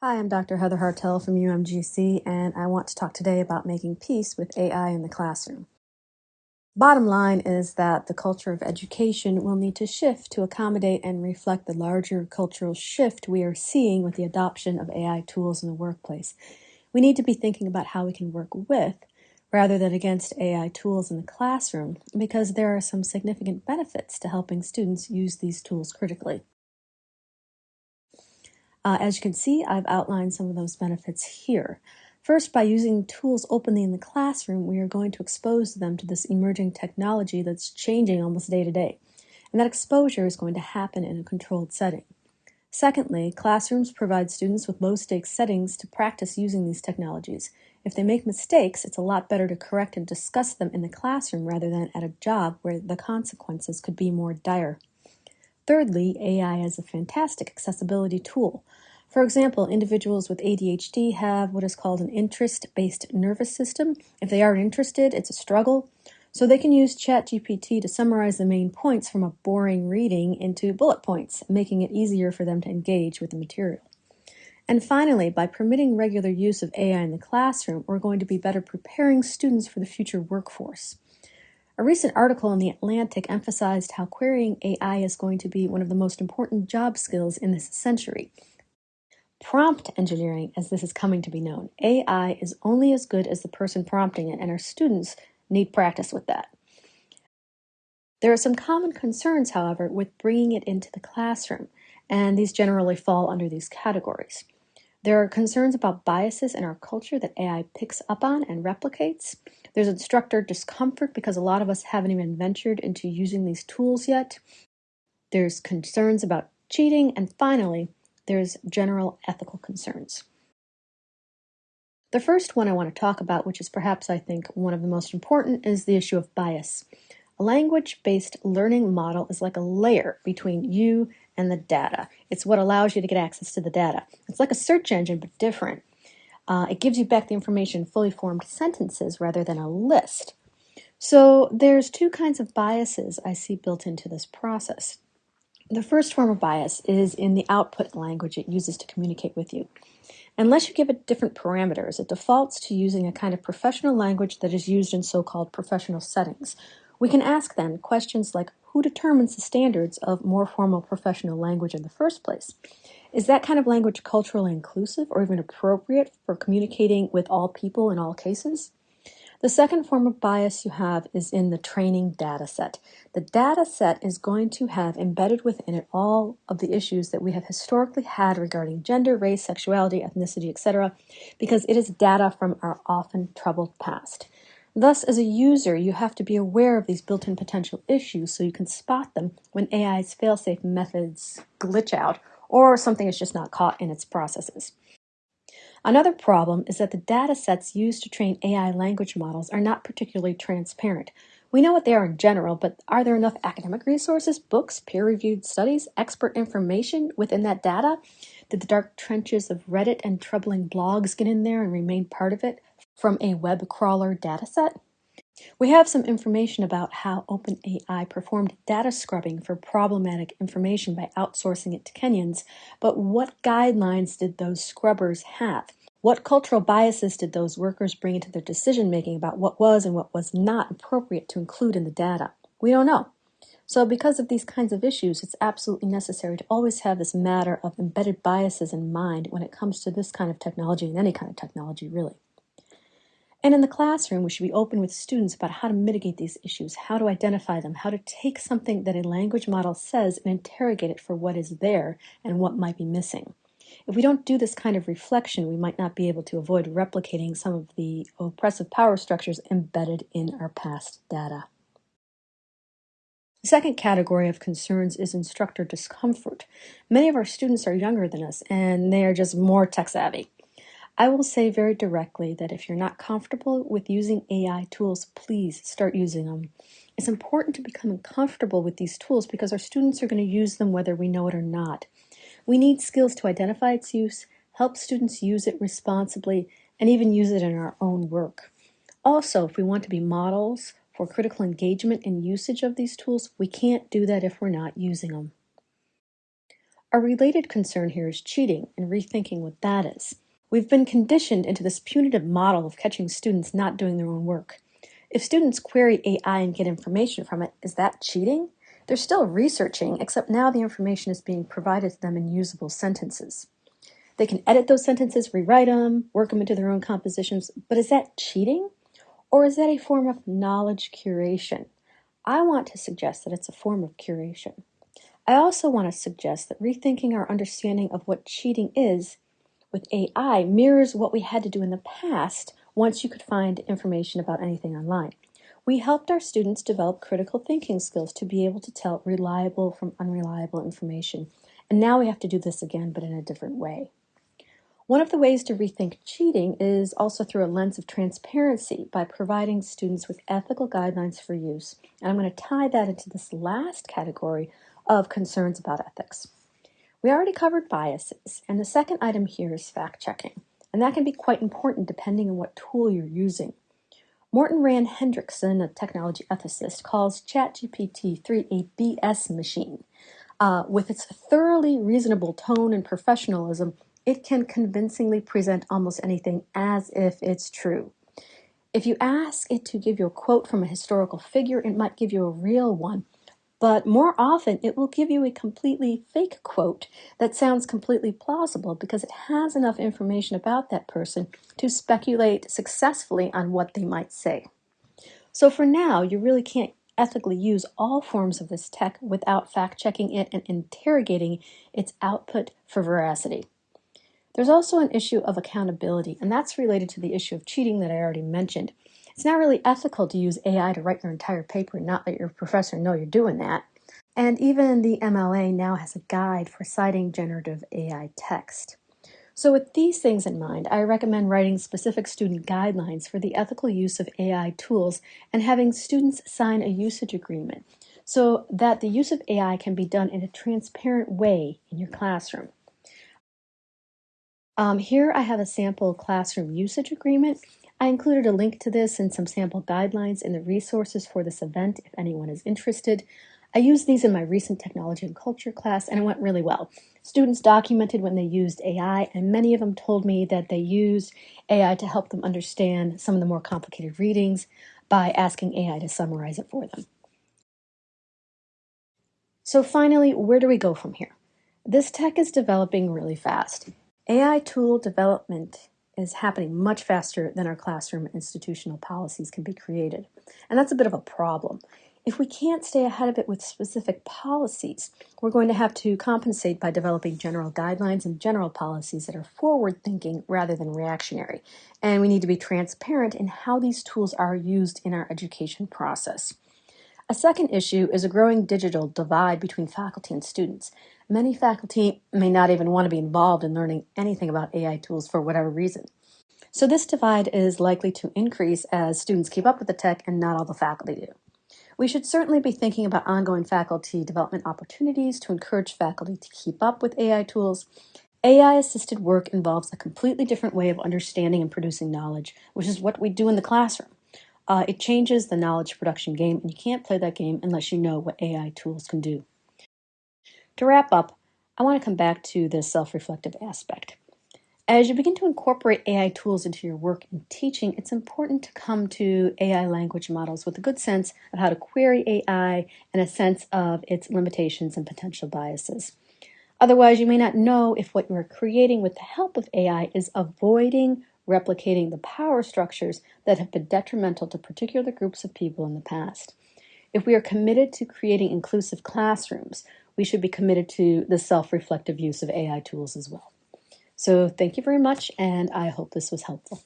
Hi, I'm Dr. Heather Hartel from UMGC, and I want to talk today about making peace with AI in the classroom. Bottom line is that the culture of education will need to shift to accommodate and reflect the larger cultural shift we are seeing with the adoption of AI tools in the workplace. We need to be thinking about how we can work with rather than against AI tools in the classroom because there are some significant benefits to helping students use these tools critically. Uh, as you can see, I've outlined some of those benefits here. First, by using tools openly in the classroom, we are going to expose them to this emerging technology that's changing almost day to day. And that exposure is going to happen in a controlled setting. Secondly, classrooms provide students with low stakes settings to practice using these technologies. If they make mistakes, it's a lot better to correct and discuss them in the classroom rather than at a job where the consequences could be more dire. Thirdly, AI is a fantastic accessibility tool. For example, individuals with ADHD have what is called an interest based nervous system. If they aren't interested, it's a struggle. So they can use ChatGPT to summarize the main points from a boring reading into bullet points, making it easier for them to engage with the material. And finally, by permitting regular use of AI in the classroom, we're going to be better preparing students for the future workforce. A recent article in The Atlantic emphasized how querying AI is going to be one of the most important job skills in this century. Prompt engineering, as this is coming to be known. AI is only as good as the person prompting it, and our students need practice with that. There are some common concerns, however, with bringing it into the classroom, and these generally fall under these categories. There are concerns about biases in our culture that AI picks up on and replicates. There's instructor discomfort because a lot of us haven't even ventured into using these tools yet. There's concerns about cheating. And finally, there's general ethical concerns. The first one I want to talk about, which is perhaps I think one of the most important, is the issue of bias. A language based learning model is like a layer between you and the data. It's what allows you to get access to the data. It's like a search engine, but different. Uh, it gives you back the information in fully formed sentences rather than a list. So there's two kinds of biases I see built into this process. The first form of bias is in the output language it uses to communicate with you. Unless you give it different parameters, it defaults to using a kind of professional language that is used in so-called professional settings. We can ask then questions like who determines the standards of more formal professional language in the first place? Is that kind of language culturally inclusive or even appropriate for communicating with all people in all cases? The second form of bias you have is in the training data set. The data set is going to have embedded within it all of the issues that we have historically had regarding gender, race, sexuality, ethnicity, etc., because it is data from our often troubled past. Thus, as a user, you have to be aware of these built-in potential issues so you can spot them when AI's fail-safe methods glitch out or something is just not caught in its processes. Another problem is that the data sets used to train AI language models are not particularly transparent. We know what they are in general, but are there enough academic resources, books, peer-reviewed studies, expert information within that data? Did the dark trenches of Reddit and troubling blogs get in there and remain part of it from a web crawler dataset? We have some information about how OpenAI performed data scrubbing for problematic information by outsourcing it to Kenyans, but what guidelines did those scrubbers have? What cultural biases did those workers bring into their decision making about what was and what was not appropriate to include in the data? We don't know. So, because of these kinds of issues, it's absolutely necessary to always have this matter of embedded biases in mind when it comes to this kind of technology and any kind of technology, really. And in the classroom, we should be open with students about how to mitigate these issues, how to identify them, how to take something that a language model says and interrogate it for what is there and what might be missing. If we don't do this kind of reflection, we might not be able to avoid replicating some of the oppressive power structures embedded in our past data. The second category of concerns is instructor discomfort. Many of our students are younger than us and they are just more tech savvy. I will say very directly that if you're not comfortable with using AI tools, please start using them. It's important to become comfortable with these tools because our students are going to use them whether we know it or not. We need skills to identify its use, help students use it responsibly, and even use it in our own work. Also, if we want to be models for critical engagement and usage of these tools, we can't do that if we're not using them. A related concern here is cheating and rethinking what that is. We've been conditioned into this punitive model of catching students not doing their own work. If students query AI and get information from it, is that cheating? They're still researching, except now the information is being provided to them in usable sentences. They can edit those sentences, rewrite them, work them into their own compositions, but is that cheating? Or is that a form of knowledge curation? I want to suggest that it's a form of curation. I also want to suggest that rethinking our understanding of what cheating is with AI mirrors what we had to do in the past once you could find information about anything online. We helped our students develop critical thinking skills to be able to tell reliable from unreliable information. And now we have to do this again, but in a different way. One of the ways to rethink cheating is also through a lens of transparency by providing students with ethical guidelines for use. And I'm going to tie that into this last category of concerns about ethics. We already covered biases, and the second item here is fact checking. And that can be quite important depending on what tool you're using. Morten Rand Hendriksen, a technology ethicist, calls ChatGPT 3 a BS machine. Uh, with its thoroughly reasonable tone and professionalism, it can convincingly present almost anything as if it's true. If you ask it to give you a quote from a historical figure, it might give you a real one, but more often it will give you a completely fake quote that sounds completely plausible because it has enough information about that person to speculate successfully on what they might say. So for now, you really can't ethically use all forms of this tech without fact checking it and interrogating its output for veracity. There's also an issue of accountability, and that's related to the issue of cheating that I already mentioned. It's not really ethical to use AI to write your entire paper and not let your professor know you're doing that. And even the MLA now has a guide for citing generative AI text. So with these things in mind, I recommend writing specific student guidelines for the ethical use of AI tools and having students sign a usage agreement so that the use of AI can be done in a transparent way in your classroom. Um, here I have a sample classroom usage agreement. I included a link to this and some sample guidelines in the resources for this event if anyone is interested. I used these in my recent technology and culture class and it went really well. Students documented when they used AI and many of them told me that they used AI to help them understand some of the more complicated readings by asking AI to summarize it for them. So finally, where do we go from here? This tech is developing really fast. AI tool development is happening much faster than our classroom institutional policies can be created. And that's a bit of a problem. If we can't stay ahead of it with specific policies, we're going to have to compensate by developing general guidelines and general policies that are forward thinking rather than reactionary. And we need to be transparent in how these tools are used in our education process. A second issue is a growing digital divide between faculty and students. Many faculty may not even want to be involved in learning anything about AI tools for whatever reason. So this divide is likely to increase as students keep up with the tech and not all the faculty do. We should certainly be thinking about ongoing faculty development opportunities to encourage faculty to keep up with AI tools. AI-assisted work involves a completely different way of understanding and producing knowledge, which is what we do in the classroom. Uh, it changes the knowledge production game, and you can't play that game unless you know what AI tools can do. To wrap up, I want to come back to the self-reflective aspect. As you begin to incorporate AI tools into your work and teaching, it's important to come to AI language models with a good sense of how to query AI and a sense of its limitations and potential biases. Otherwise, you may not know if what you are creating with the help of AI is avoiding replicating the power structures that have been detrimental to particular groups of people in the past. If we are committed to creating inclusive classrooms, we should be committed to the self-reflective use of AI tools as well. So thank you very much, and I hope this was helpful.